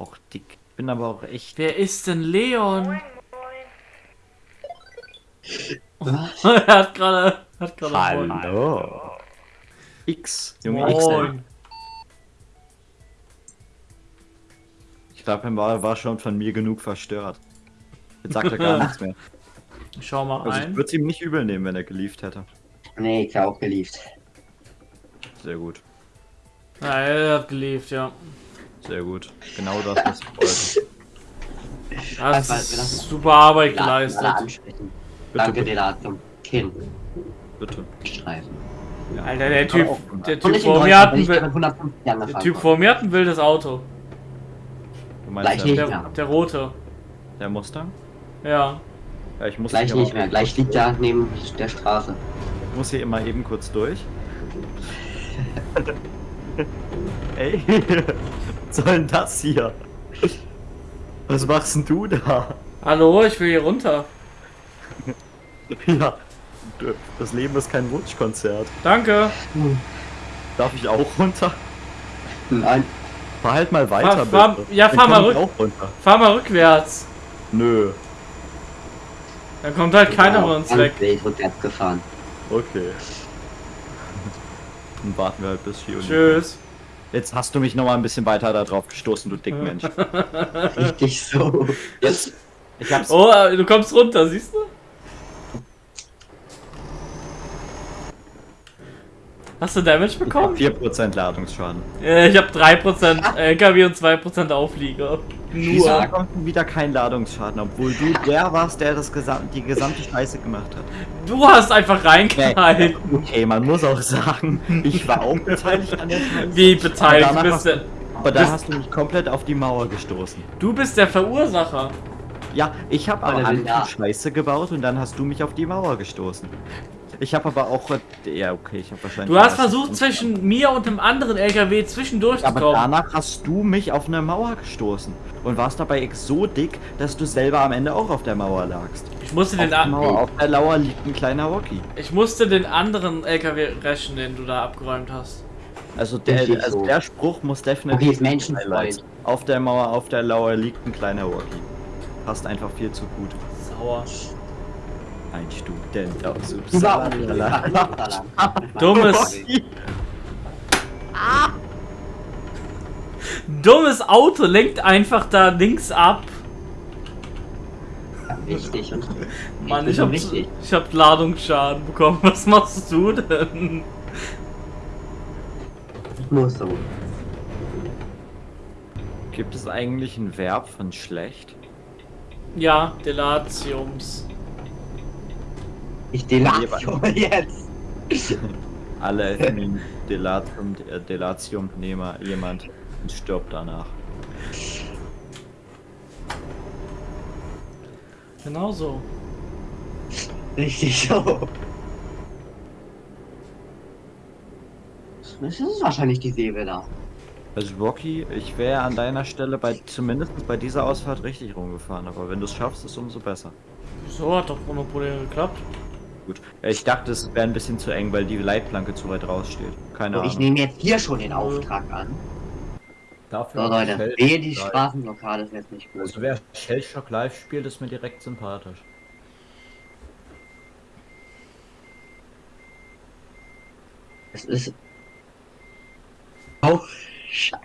auch dick. Bin aber auch echt. Wer ist denn Leon? Was? er hat gerade. Hat gerade. Hallo. X. Junge X. Ich glaube, er war, war schon von mir genug verstört. Jetzt sagt er gar nichts mehr. Schau mal Also ich rein. würde es ihm nicht übel nehmen, wenn er gelieft hätte. Nee, ich auch geliebt. Sehr gut. Ja, er hat gelebt, ja. Sehr gut. Genau das, was ich wollte. Das Also, ist super Arbeit geleistet. Bitte, Danke. Delatum. Kinn. Bitte. Streifen. Ja. Alter, der Typ, der Typ vor mir hat ein, ich mit Wi- 150 der Typ vor mir hat ein wildes Auto. Du meinst Gleich der, nicht. Der, Ja. der rote. der Mustang? Ja. Ja, ich muss Gleich nicht mehr. Gleich liegt er neben der Straße. Ich muss hier immer eben kurz durch. Ey, soll denn das hier? Was machst denn du da? Hallo, ich will hier runter. Ja, das Leben ist kein Wunschkonzert. Danke. Darf ich auch runter? Nein. Fahr halt mal weiter, Fahr- fahr- bitte. ja, fahr mal ich rück- auch runter. Fahr mal rückwärts. Nö, Dann kommt halt keiner von uns weg. wild rückwärts gefahren. okay. Dann warten wir halt bis hier unten. Tschüss. Jetzt hast du mich noch mal ein bisschen weiter da drauf gestoßen, du Dickmensch. Richtig so. Jetzt, ich hab's Oh, du kommst runter, siehst du? Hast du Damage Ich hab bekommen? 4% Ladungsschaden. Äh, ich habe 3% LKW und 2% Auflieger. Wieso Nur. bekommst du wieder keinen Ladungsschaden, obwohl du der warst, der das gesam die gesamte Scheiße gemacht hat? Du hast einfach reingeknallt. Okay, man muss auch sagen, ich war auch beteiligt an der Scheiße. Wie beteiligt Aber bist du? aber da hast du mich komplett auf die Mauer gestoßen. Du bist der Verursacher. Ja, ich habe an ja. Scheiße gebaut und dann hast du mich auf die Mauer gestoßen. Ich habe aber auch... Ja, okay, ich habe wahrscheinlich... Du hast versucht, zwischen mir und dem anderen LKW zwischendurch zu Aber kommen. danach hast du mich auf eine Mauer gestoßen. Und warst dabei so dick, dass du selber am Ende auch auf der Mauer lagst. Ich musste, Auf den der a- Mauer, auf der Lauer liegt ein kleiner Rocky. ich musste den anderen LKW rächen, den du da abgeräumt hast. Also der, also so. der Spruch muss definitiv... Okay, Menschenfreund. Auf der Mauer, auf der Lauer liegt ein kleiner Rocky. Passt einfach viel zu gut. Sauer. Ein Student aus. Uppsala. Dummes, dummes Auto lenkt einfach da links ab. Richtig. Mann, ich hab, richtig. ich hab Ladungsschaden bekommen. Was machst du denn? Nur so. Gibt es eigentlich ein Verb von schlecht? Ja, Delatiums. Ich delatio jetzt. Alle nehmen Delatium, äh, Delatium nehme jemand und stirbt danach. Genau so. Richtig so. Das ist wahrscheinlich die Säbe da. Also Rocky, ich wäre an deiner Stelle bei zumindest bei dieser Ausfahrt richtig rumgefahren, aber wenn du es schaffst, ist umso besser. Wieso hat doch ohne Probleme geklappt? Gut. Ich dachte, es wäre ein bisschen zu eng, weil die Leitplanke zu weit raussteht. Keine So, Ahnung. ich nehme jetzt hier schon den Auftrag an. Dafür So Leute, wehe die. Straßenblockade ist jetzt nicht gut. Also wer Shellshock live spielt, ist mir direkt sympathisch. Es ist. Oh, Scheiße.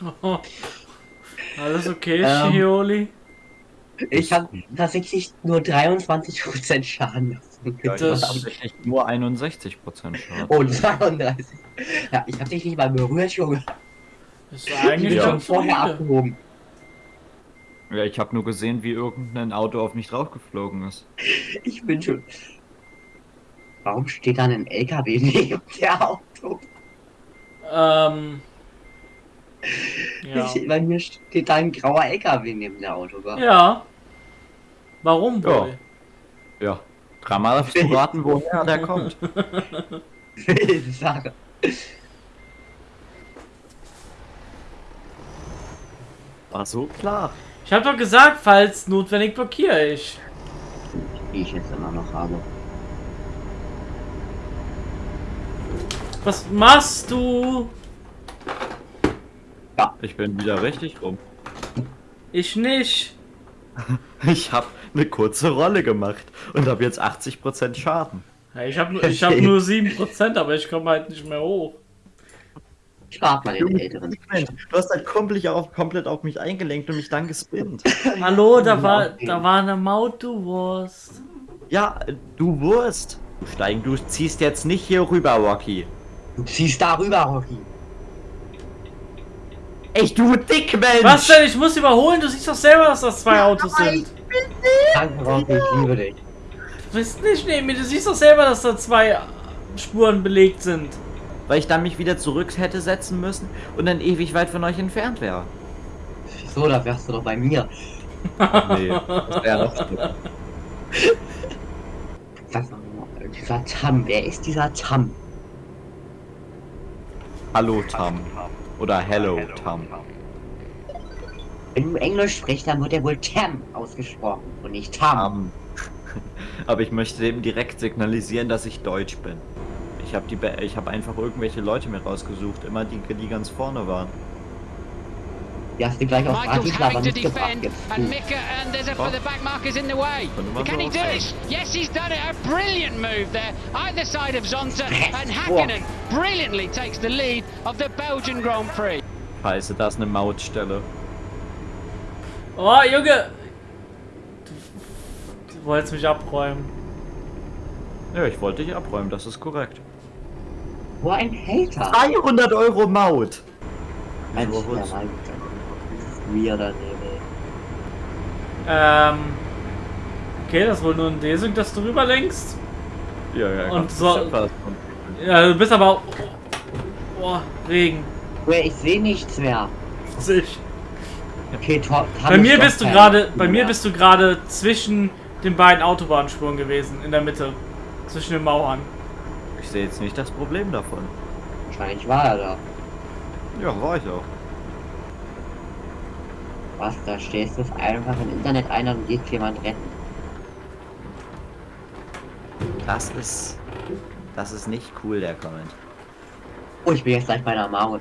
Alles okay, Ähm. Shioli? Ich habe tatsächlich nur 23% Schaden Ja, ich Das- tatsächlich nur 61% Schaden. Oh, 32. Ja, ich habe dich nicht mal berührt, Junge. Ist Ich eigentlich bin Ja. schon vorher abgehoben. Ja, ich habe nur gesehen, wie irgendein Auto auf mich draufgeflogen ist. Ich bin schon. Warum steht dann ein LKW neben der Auto? Ähm. Ja. Ich, bei mir steht da ein grauer LKW neben der Autobahn. Ja. Warum Ja. wohl? Ja. Dreimal darfst du raten, woher der kommt. Sache. War so klar. Ich hab doch gesagt, falls notwendig blockiere ich. Die ich jetzt immer noch habe. Was machst du? Ich bin wieder richtig rum. Ich nicht. Ich habe eine kurze Rolle gemacht und habe jetzt 80% Schaden. Ja, ich habe ich hab nur 7%, aber ich komme halt nicht mehr hoch. Ich frag mal den Älteren. Du hast halt komplett auf, komplett auf mich eingelenkt und mich dann gespinnt. Hallo, da war, da war eine Maut, du Wurst. Ja, du Wurst. Du Steigen, du ziehst jetzt nicht hier rüber, Rocky. Du ziehst da rüber, Rocky. Echt, du Dickmensch! Was denn? Ich muss überholen, du siehst doch selber, dass das zwei Autos sind. Danke, Rocky, ich liebe dich. Du bist nicht neben mir, du siehst doch selber, dass da zwei Spuren belegt sind. Weil ich dann mich wieder zurück hätte setzen müssen und dann ewig weit von euch entfernt wäre. Wieso, da wärst du doch bei mir. Nee, das wäre noch schlimmer. Mal, dieser Tam, wer ist dieser Tam? Hallo Tam. Oder Hello Tam. Wenn du Englisch sprichst, dann wird er wohl Tam ausgesprochen und nicht Tam. Tam. Aber ich möchte dem direkt signalisiam, dass ich Deutsch bin. Ich habe die, Be- ich habe einfach irgendwelche Leute mir rausgesucht, immer die, die ganz vorne waren. Die hast du gleich auf Michael's Bratislava having to nicht gebracht. defend, Jetzt and. Mika and there's a for the back markers in the way. Can he do it? Yes, he's done it. A brilliant move there, either side of Zonta, and. Hakkinen brilliantly takes the lead of the Belgian Grand Prix. Scheiße, da ist eine Mautstelle. Oh, Junge! Du, du wolltest mich abräumen. Ja, ich wollte dich abräumen, das ist korrekt. Wo ein Hater. 300 Euro Maut! Mensch, der ist weirder Nebel. Ähm. Okay, das ist wohl nur ein Desync, dass du rüberlenkst. Ja, ja, Und so- ja du bist aber auch. Oh, Regen. Ich sehe nichts mehr. Sich. Okay, top. Bei mir bist du gerade, bei mir bist du gerade zwischen den beiden Autobahnspuren gewesen, in der Mitte. Zwischen den Mauern. Ich sehe jetzt nicht das Problem davon. Wahrscheinlich war er da. Ja, war ich auch. Was, da stehst du einfach im Internet ein und geht jemand retten. Das ist. Das ist nicht cool, der Comment. Oh, ich bin jetzt gleich bei der Maut.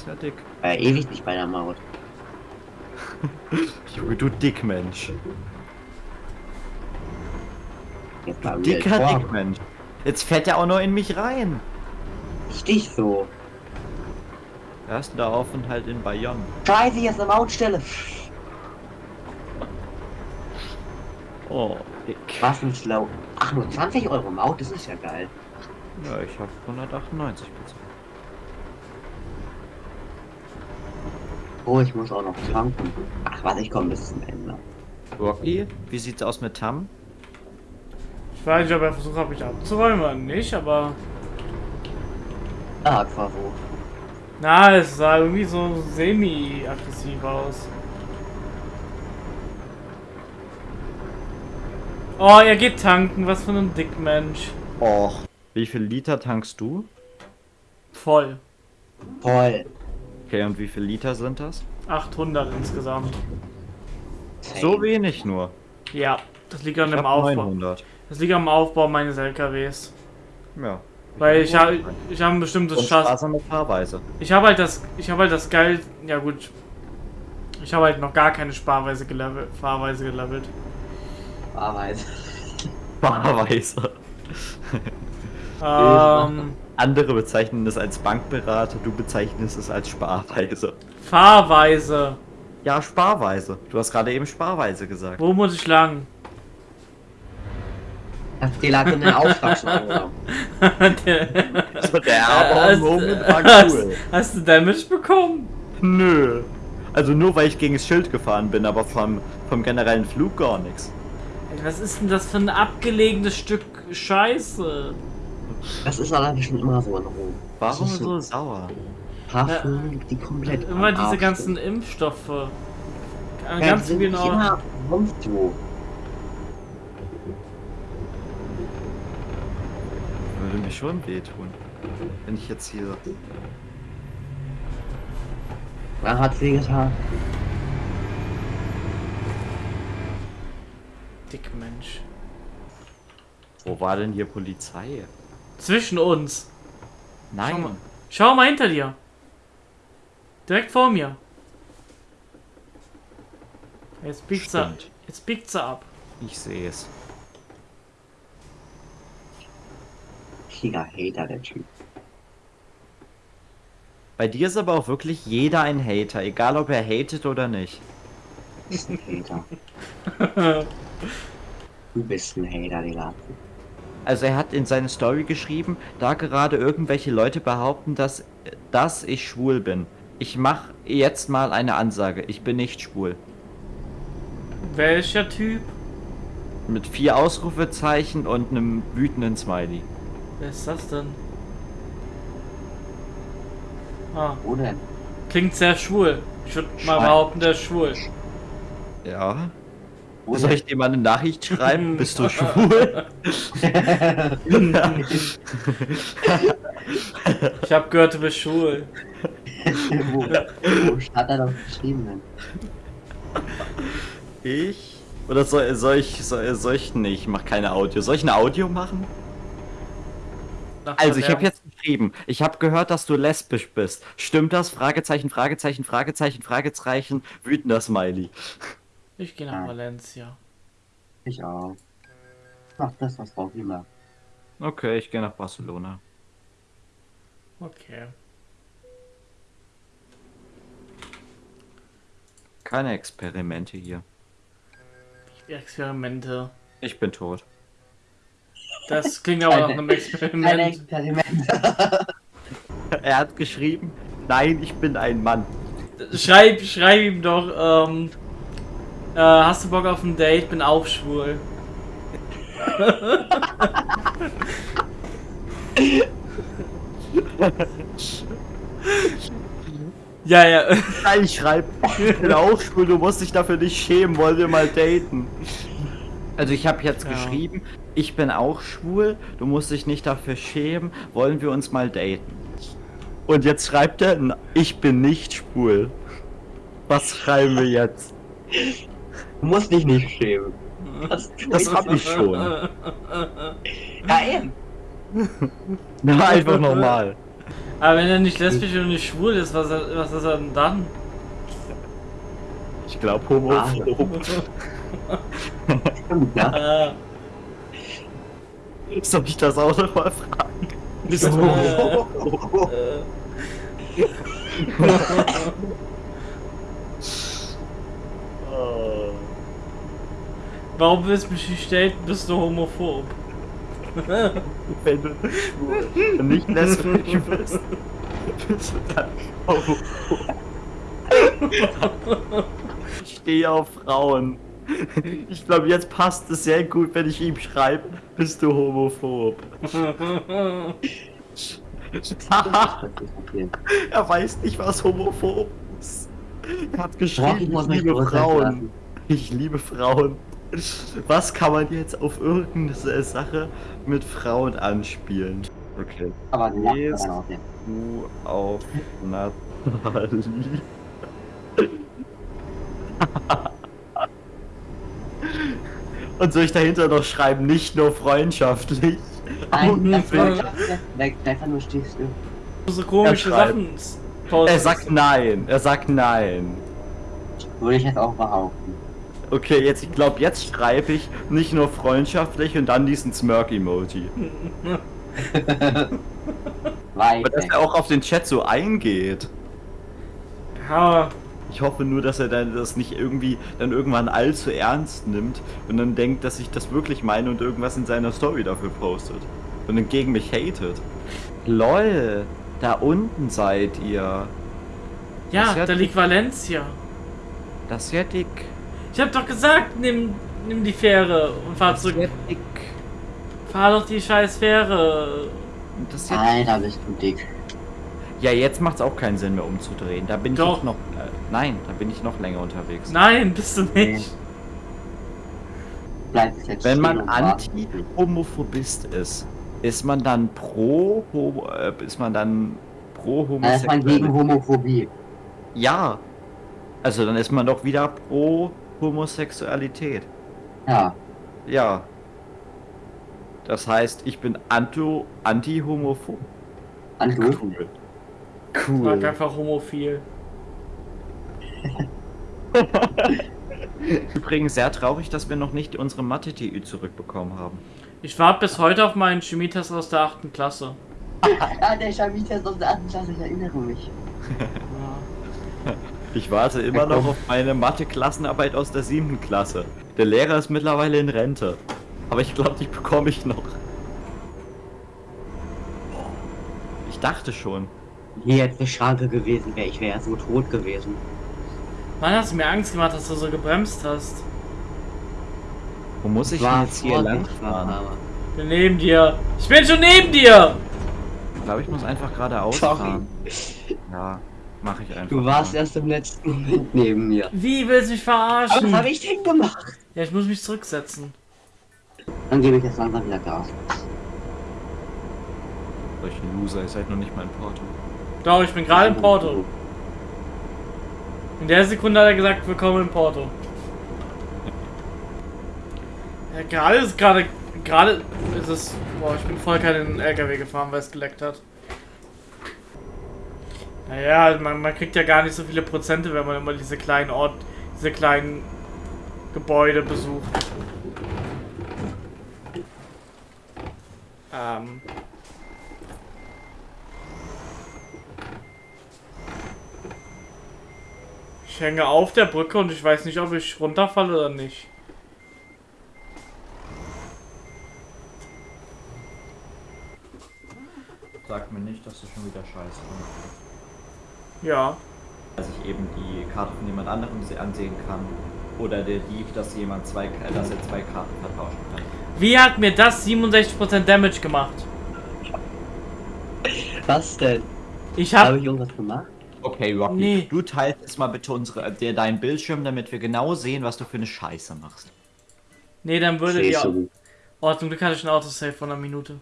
Ist ja dick. War ja ewig nicht bei der Maut. Junge, du Dickmensch. Jetzt Real Dicker. Dickmensch. Jetzt fährt er auch noch in mich rein. Stich so. Hörst du da auf und halt in Bayonne. Scheiße, hier ist eine Mautstelle. Oh, dick. Was ein Schlau. Ach, nur 20 Euro Maut, das ist ja geil. Ja, ich habe 198 bezahlt. Oh, ich muss auch noch tanken. Ach, warte, ich komme bis zum Ende. Rocky, wie sieht's aus mit Tam? Ich weiß nicht, ob er versucht hat, mich abzuräumen oder nicht, aber. Ah, Quavo. Na, es sah irgendwie so semi-aggressiv aus. Oh, er geht tanken, was für ein Dickmensch. Och. Wie viel Liter tankst du? Voll. Toll. Okay, und wie viel Liter sind das? 800 insgesamt. So wenig nur. Ja, das liegt an Ich dem Aufbau. 900. Das liegt am Aufbau meines LKWs. Ja. Weil ich habe ich habe ein bestimmtes Chassis. Fahrweise. Ich habe halt das ich habe halt das geil. Ja gut. Ich habe halt noch gar keine Sparweise gelevelt, Fahrweise gelevelt. Arbeit. Fahrweise. Ähm, Andere bezeichnen es als Bankberater, du bezeichnest es als Sparweise. Fahrweise. Ja, Sparweise. Du hast gerade eben Sparweise gesagt. Wo muss ich lang? Die lag in den Auftragsschreiber. Der- Also der Aber-Moment war hast, cool. hast du Damage bekommen? Nö. Also nur weil ich gegen das Schild gefahren bin, aber vom, vom generellen Flug gar nichts. Ey, Was ist denn das für ein abgelegenes Stück Scheiße? Das ist allerdings schon immer so in Rom. Warum Das ist so sauer? Hafen, die komplett. Immer diese Arsch ganzen sind. Impfstoffe. Ja, Ganz genau. Immer rumst du. Würde mir schon wehtun. Wenn ich jetzt hier. Wann hat's weh getan? Dickmensch. Wo war denn hier Polizei? Zwischen uns. Schau mal. Nein. Schau mal hinter dir. Direkt vor mir. Jetzt biegt sie, jetzt biegt sie ab. Ich sehe es. Richtiger Hater, der Typ. Bei dir ist aber auch wirklich jeder ein Hater, egal ob er hatet oder nicht. ist ein Hater. Du bist ein Hater, Digga. Also er hat in seine Story geschrieben, da gerade irgendwelche Leute behaupten, dass, dass ich schwul bin. Ich mache jetzt mal eine Ansage. Ich bin nicht schwul. Welcher Typ? Mit vier Ausrufezeichen und einem wütenden Smiley. Wer ist das denn? Ah, Wo denn? klingt sehr schwul. Ich würde mal behaupten, der ist schwul. Ja. Wo Soll ich dir mal eine Nachricht schreiben? Bist du schwul? Ich habe gehört, du bist schwul. wo, wo stand er doch geschrieben denn? ich? Oder soll, soll ich soll, soll ich nicht? Ich mach keine Audio. Soll ich ein Audio machen? Nach Also ich habe jetzt geschrieben, ich habe gehört, dass du lesbisch bist. Stimmt das? Fragezeichen, Fragezeichen, Fragezeichen, Fragezeichen, wütender Smiley. Ich gehe nach Valencia. Ich auch. Mach das, was braucht immer. Okay, ich gehe nach Barcelona. Okay. Keine Experimente hier. Experimente. Ich bin tot. Das klingt aber nach einem Keine Experiment. Experimente. Er hat geschrieben, nein, ich bin ein Mann. Schreib, schreib ihm doch, ähm, äh, hast du Bock auf ein Date? Bin auch schwul. ja, ja. Nein, ich schreibe, ich bin auch schwul, du musst dich dafür nicht schämen, wollen wir mal daten. Also ich habe jetzt Ja. geschrieben, ich bin auch schwul, du musst dich nicht dafür schämen, wollen wir uns mal daten. Und jetzt schreibt er, "N- ich bin nicht schwul. Was schreiben wir jetzt? Du musst dich nicht schämen. Das, Das hab ich schon. Ja, eben. Na, einfach nochmal. Aber wenn er nicht lesbisch und nicht schwul ist, was, was ist er denn dann? Ich glaube homophob. Stimmt, ja. Soll ich das auch noch mal fragen? bist du, äh, warum willst du daten? Bist du homophob? Wenn du nicht lesbisch bist, bist du dann homophob. Ich stehe auf Frauen. Ich glaube, jetzt passt es sehr gut, wenn ich ihm schreibe, bist du homophob. Er weiß nicht, was homophob ist. Er hat geschrieben, ich liebe Frauen. Ich liebe Frauen. Was kann man jetzt auf irgendeine Sache mit Frauen anspielen? Okay. Aber nicht. Du auf Nathalie. Und soll ich dahinter noch schreiben, nicht nur freundschaftlich? Nein, einfach nur stichst du. so komische Er Sachen. Er sagt nein, er sagt nein. Würde ich jetzt auch behaupten. Okay, jetzt, ich glaube, jetzt schreibe ich nicht nur freundschaftlich und dann diesen Smirk-Emoji. Aber dass er auch auf den Chat so eingeht. Ja, Ich hoffe nur, dass er dann das nicht irgendwie dann irgendwann allzu ernst nimmt und dann denkt, dass ich das wirklich meine und irgendwas in seiner Story dafür postet. Und dann gegen mich hatet. LOL, da unten seid ihr. ja, ja da liegt Valencia. Das ist ja dick. Ich hab doch gesagt, nimm, nimm die Fähre und fahr zurück. dick. Fahr doch die scheiß Fähre. Das ist ja, Alter, bist du dick. ja, jetzt macht's auch keinen Sinn mehr umzudrehen. Da bin Doch. ich noch. Äh, nein, da bin ich noch länger unterwegs. Nein, bist du nicht. Bleib jetzt Wenn man. Anti-Homophobist ist, ist man dann pro Homo, äh, ist man dann pro Dann ist man gegen? Homophobie. Ja. Also dann ist man doch wieder pro Homosexualität. Ja. Ja. Das heißt, ich bin anti-homophob. Und du? Cool. Sag Cool. einfach homophil. Übrigens sehr traurig, dass wir noch nicht unsere Mathe-TÜ zurückbekommen haben. Ich warte bis heute auf meinen Chemietest aus der 8. Klasse. Ah, der Chemietest aus der 8. Klasse, ich erinnere mich. Ja. Ich warte immer noch auf meine Mathe-Klassenarbeit aus der 7. Klasse. Der Lehrer ist mittlerweile in Rente. Aber ich glaube, die bekomme ich noch. Ich dachte schon. Hier jetzt eine Schranke gewesen wäre, ich wäre so tot gewesen. Mann, hast du mir Angst gemacht, dass du so gebremst hast. Wo muss ich War denn jetzt hier lang fahren? Ich bin neben dir. Ich bin schon neben dir! Ich glaube, ich muss einfach geradeaus Sorry. fahren. Ja, mache ich einfach. Du warst mal. erst im letzten Moment neben mir. Wie willst du mich Aber was verarschen? habe ich denn gemacht? Ja, ich muss mich zurücksetzen. Dann gebe ich jetzt langsam wieder Gas. Solche Loser, ihr seid noch nicht mal in Porto. Doch, ich bin gerade in Porto. In der Sekunde hat er gesagt, willkommen in Porto. Ja, gerade ist gerade, gerade ist es, boah, ich bin voll keinen LKW gefahren, weil es geleckt hat. Naja, man, man kriegt ja gar nicht so viele Prozente, wenn man immer diese kleinen Ort, diese kleinen Gebäude besucht. Ähm. Ich hänge auf der Brücke und ich weiß nicht, ob ich runterfalle oder nicht. Sag mir nicht, dass du schon wieder scheiße machst. Ja. Dass ich eben die Karte von jemand anderem se- ansehen kann. Oder der Dieb, dass jemand zwei, dass er zwei Karten vertauschen kann. Wie hat mir das 67% Damage gemacht? Was denn? Ich Habe hab. ich irgendwas gemacht? Okay, Rocky, Nee. du teilst jetzt mal bitte unsere, dir deinen Bildschirm, damit wir genau sehen, was du für eine Scheiße machst. Nee, dann würde die. Siehst du. Oh, zum Glück hatte ich ein Autosave von einer Minute.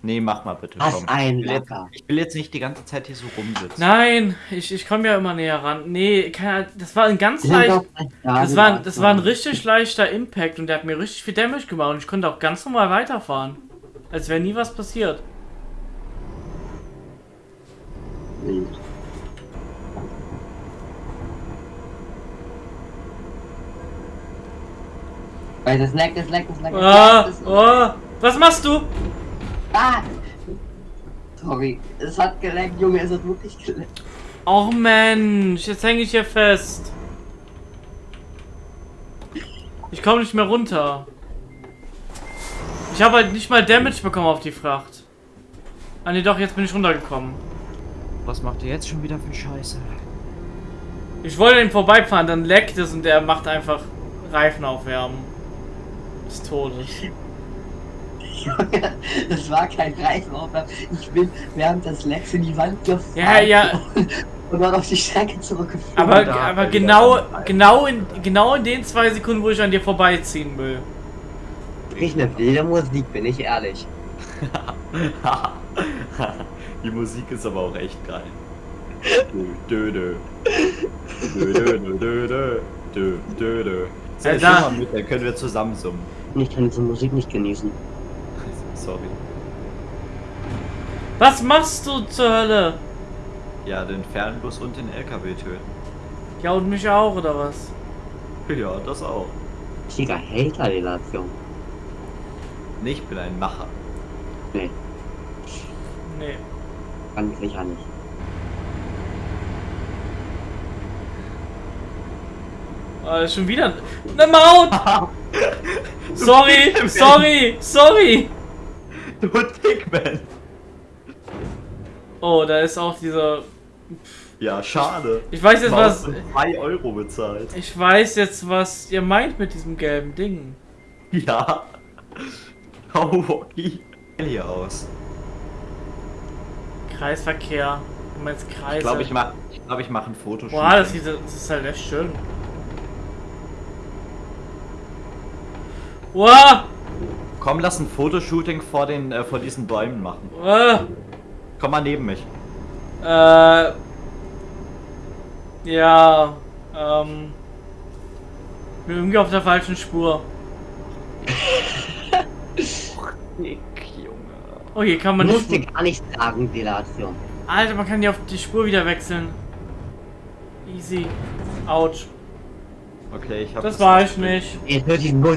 Nee, mach mal bitte. Was komm. ein ich, will jetzt, Lacker. ich will jetzt nicht die ganze Zeit hier so rumsitzen. Nein, ich, ich komme ja immer näher ran. Nee, keine, das war ein ganz leicht. Das war, das war ein richtig leichter Impact und der hat mir richtig viel Damage gemacht und ich konnte auch ganz normal weiterfahren. Als wäre nie was passiert. Wild. Weil das leckt, das leckt, das leckt, das- oh, was machst du? Ah! Sorry, es hat geleckt, Junge, es hat wirklich geleckt. Och Mensch, jetzt hänge ich hier fest. Ich komme nicht mehr runter. Ich habe halt nicht mal Damage bekommen auf die Fracht. Ah ne, doch, jetzt bin ich runtergekommen. Was macht ihr jetzt schon wieder für Scheiße? Ich wollte den vorbeifahren, dann leckt es und der macht einfach Reifen aufwärmen. Des Todes. Junge, das war kein Reisenaufwärm. Ich bin während des Lecks in die Wand gefahren. Ja, ja. Und dann auf die Strecke zurückgefahren. Aber, da aber genau, genau, in, genau in den zwei Sekunden, wo ich an dir vorbeiziehen will. Nicht eine wilde Musik, bin ich ehrlich. Die Musik ist aber auch echt geil. Dö, dö, dö. Dö, dö, dö, dö, dö. Dö, dö, Ja, ich da- mit, dann können wir zusammen summen. Ich kann diese Musik nicht genießen. Sorry. Was machst du zur Hölle? Ja, den Fernbus und den LKW töten. Ja, und mich auch, oder was? Ja, das auch. Richtiger Hater-Relation. Nee, Ich bin ein Macher. Nee, Nee. ganz sicher nicht. Ah, ist schon wieder eine Maut! sorry, sorry, sorry! Du Dickman! Oh, da ist auch dieser. Ja, schade. Ich weiß jetzt was. 2 Euro bezahlt. Ich weiß jetzt, was ihr meint mit diesem gelben Ding. Ja. Rocky. Hier aus. Kreisverkehr. Du meinst Kreise. Ich glaube, ich mache ich glaub, ich mach ein Foto. Boah, das, sieht, das ist halt echt schön. Wow! Komm, lass ein Fotoshooting vor, den, äh, vor diesen Bäumen machen. Äh, Komm mal neben mich. äh, ja, ähm, bin irgendwie auf der falschen Spur. Dick, Junge. Oh, hier kann man die Musste Spur. gar nicht sagen, Relation. Alter, man kann die auf die Spur wieder wechseln. Easy. Autsch. Okay, ich hab Das war ich nicht. Jetzt diesen Bus